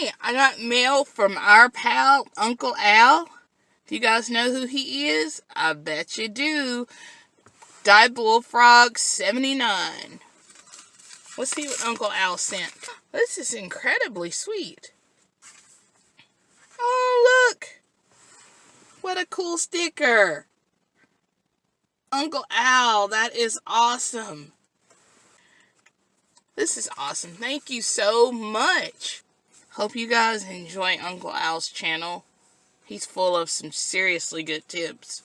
Hey, I got mail from our pal, Uncle Al. Do you guys know who he is? I bet you do. Die Bullfrog 79. Let's see what Uncle Al sent. This is incredibly sweet. Oh, look. What a cool sticker. Uncle Al, that is awesome. This is awesome. Thank you so much. Hope you guys enjoy Uncle Al's channel. He's full of some seriously good tips.